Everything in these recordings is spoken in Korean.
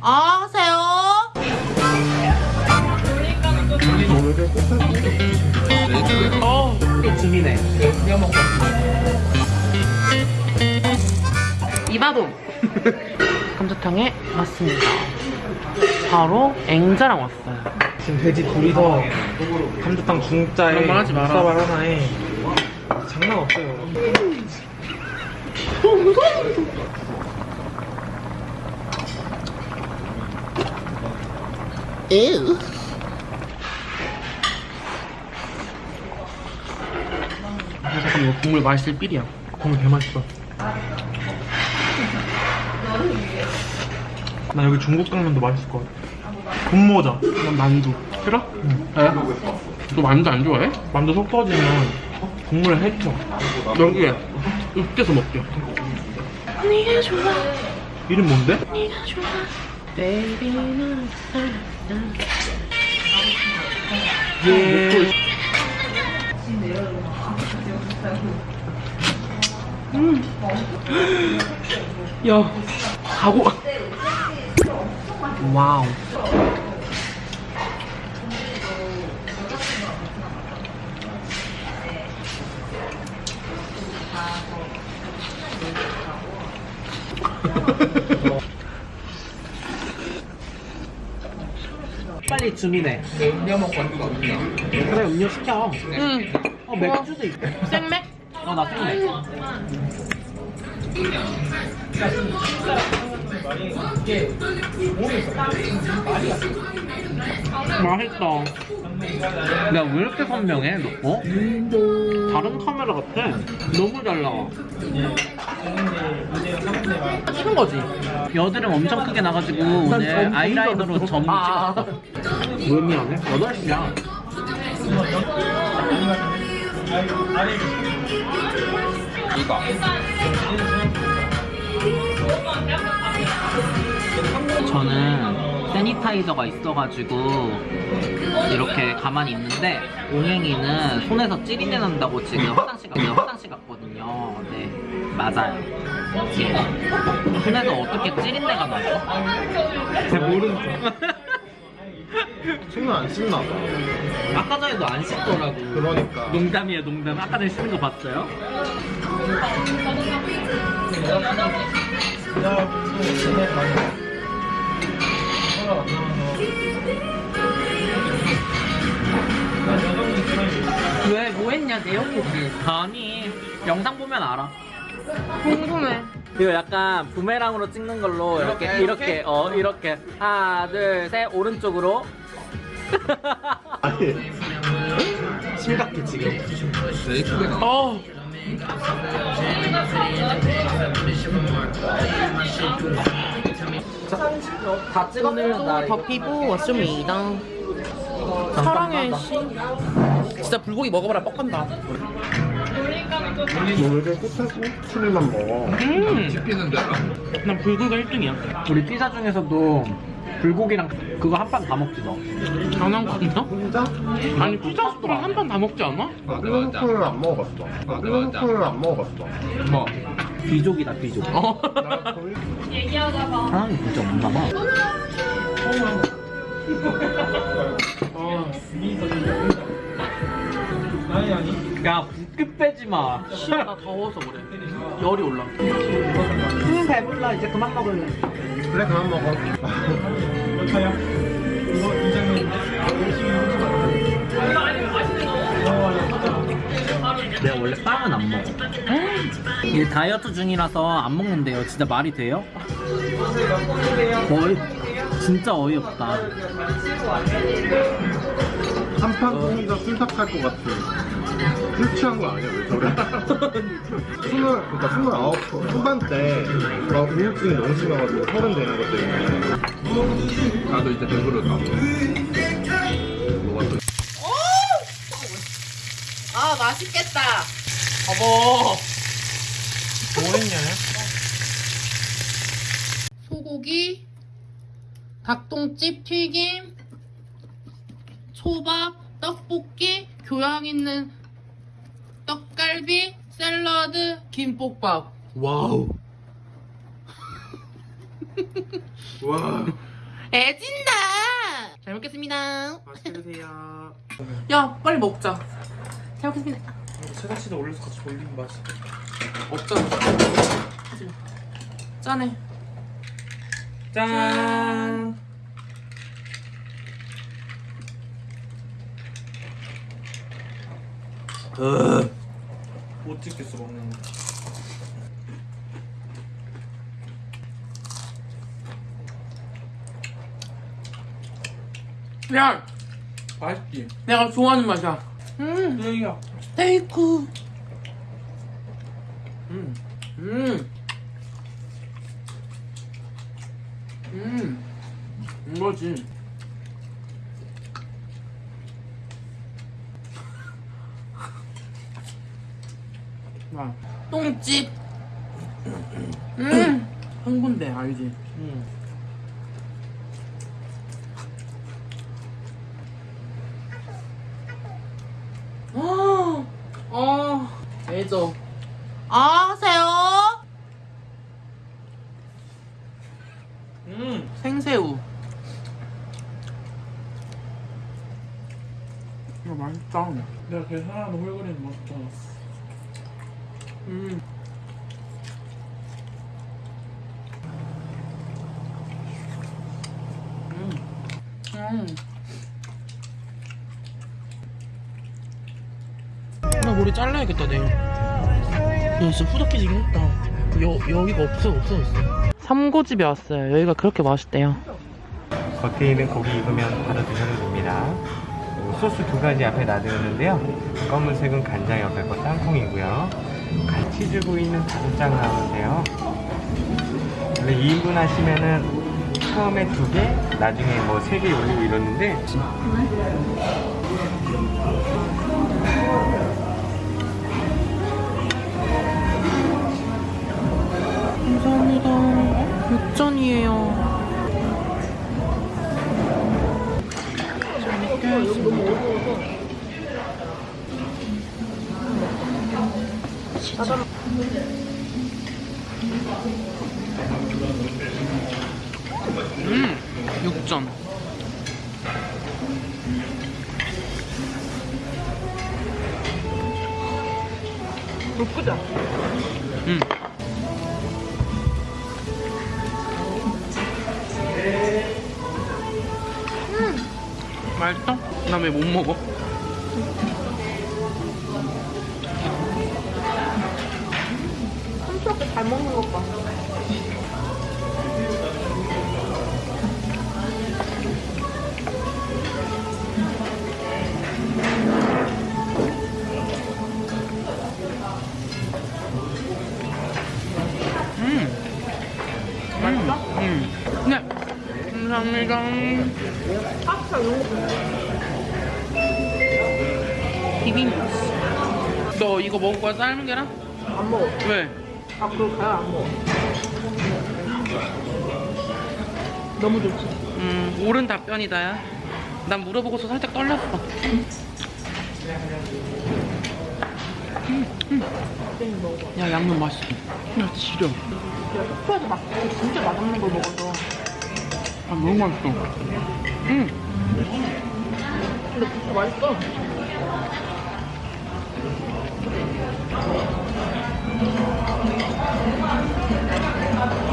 아, 하세요. 어, 또 줌이네. 이바돔. 감자탕에 왔습니다. 바로 앵자랑 왔어요. 지금 돼지 둘이서 감자탕 중짜에. 쌀 하나에 장난 없어요. 아, 잠깐 이거 국물 맛있을 삘이야. 국물 개 맛있어. 나 여기 중국 당면도 맛있을 것 같아. 분모자. 난 만두. 싫어? 응. 왜? 너 만두 안 좋아해? 만두 속 터지면 국물에 해쳐. 여기에 으깨서 먹게. 네가 좋아, 이름 뭔데? 네가 좋아. Baby, 넌 예. 야, 가고. 와우. 빨리 줌이네. 그래 음료 시켜. 응. 어 맥주도 있고. 생맥? 어나 생맥. 맛있다. 야 왜 이렇게 선명해 너? 어? 다른 카메라 같아. 너무 잘 나와. 찍은 거지? 여드름 엄청 크게 나가지고 오늘 아이라이너로 점 아. 찍었어. 왜 미안해? 8시야. 저는 세니타이저가 있어가지고 이렇게 가만히 있는데 옹행이는 손에서 찌린내 난다고 지금 화장실 갔, 화장실 갔거든요. 네, 맞아요. 예. 손에서 어떻게 찌린내가 나죠? 잘 모르는 손은 안 씻나 봐. 아까 전에도 안 씻더라고. 그러니까. 농담이에요, 농담. 아까 전에 씻는 거 봤어요? 왜? 뭐 했냐? 내용이지. 아니, 영상 보면 알아. 궁금해. 이거 약간 부메랑으로 찍는 걸로 이렇게 이렇게 어 이렇게 하나 둘 셋 오른쪽으로 아니. 심각해, 지금. 어. 다 찍어내면 나더 피부 왔습니다. 사랑해, 씨. 진짜 불고기 먹어봐라, 뻑간다. 너왜 이렇게 끝에서 술만 먹어? 음. 난 불고기가 1등이야. 우리 피자 중에서도 불고기랑 그거 한 판 다 먹지 너 장난 같나? 혼자? 아니, 피자 스프랑 한 판 다 먹지 않아? 일본소프는 안 먹어봤어. 일본소프는 안 먹어봤어. 뭐? 비족이다 비족 어. 사람이 진짜 없나봐 야 붓기 빼지마 씨, 나 더워서 그래. 열이 올라. 응 배불러 이제 그만 먹을래 그래, 그만 먹어. 내가 원래 빵은 안 먹어 이게 다이어트 중이라서 안 먹는데요 진짜 말이 돼요? 어이 진짜 어이없다 한판 혼자 술삭할 것 같아. 술 취한 거 아니야, 왜 저래? 스물, 그러니까 스물아홉 후반때 막 우울증이 너무 심해가지고 서른 되는 것 때문에. 나도 이제 배부르다. 아, 맛있겠다. 어머. 뭐 했냐? 소고기, 닭똥집 튀김, 초밥, 떡볶이, 교양 있는 떡갈비, 샐러드, 김볶밥. Wow. 와 오진다. 잘 먹겠습니다. 맛있게 드세요 야 빨리 먹자. 잘 먹겠습니다. 체다치즈 올려서 같이 올리면 맛있어 없잖아. 짠해. 짠못 찍겠어 먹는 거 야 맛있지? 내가 좋아하는 맛이야. 음 스테이크. 음. 음. 음. 이 거지. 와. 똥집. 음. 흥분돼, 알지? 응 아, 아, 애죠. 아, 하세요? 음. 생새우. 이거 맛있다. 내가 계산하는 홀거리는 맛있다 음. 음. 음. 나 머리 잘라야겠다 내일. 야 진짜 후덕해지긴 했다. 여 여기가 없어 없어졌어. 삼고집에 왔어요. 여기가 그렇게 맛있대요. 겉에 있는 고기 익으면. 그리고 소스 두 가지 앞에 놔두었는데요. 검은색은 간장 옆에 거 땅콩이고요. 같이 주고 있는 다국장 나오는데요. 원래 2인분 하시면은 처음에 두 개, 나중에 뭐 세 개 올리고 이러는데 감사합니다. 6전이에요. 음, 6전. 예쁘다. 음. 맛있다? 나왜 못 먹어? 잘 먹는 것 봐. 음. 맛있어? 음. 네. 감사합니다. 파스타 이런 이거 먹을 거야? 삶은 계란? 안 먹어. 왜? 아, 그거 가야 안 먹어. 너무 좋지. 음, 옳은 답변이다 야. 난 물어보고서 살짝 떨렸어. 땡 먹어봐. 야, 양념 맛있어. 야, 지려. 내가 숙소에서 막 진짜 맛없는 걸 먹어서. 아, 너무 맛있어. 음. 근데 진짜 맛있어. 잘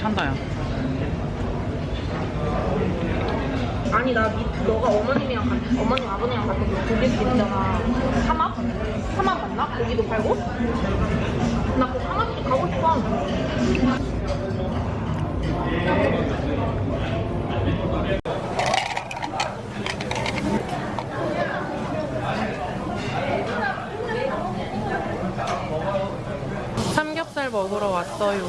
찬다, 야. 아니 나 니, 너가 어머님이랑 같, 어머님 아버님이랑 같은 그 고깃집 있잖아 삼합? 삼합 맞나? 고기도 팔고? 나 그 삼합집 가고 싶어 삼겹살 먹으러 왔어요.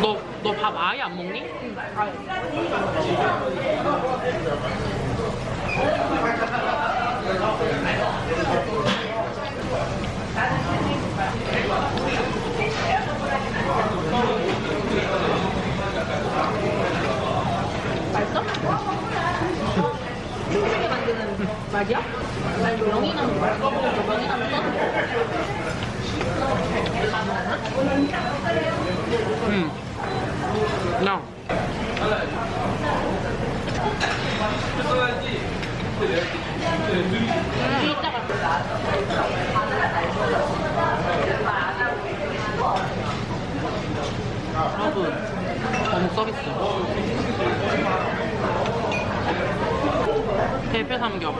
너, 너 밥 아예 안 먹니? 맛있어? 힘들게 만드는 맛이야? 나 이거 명이나무 맛있어. 명이나무 응. 나. 여러분, 어묵 서비스. 대패 삼겹.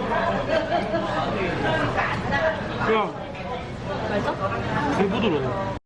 야, 맛있어? 개 부드러워.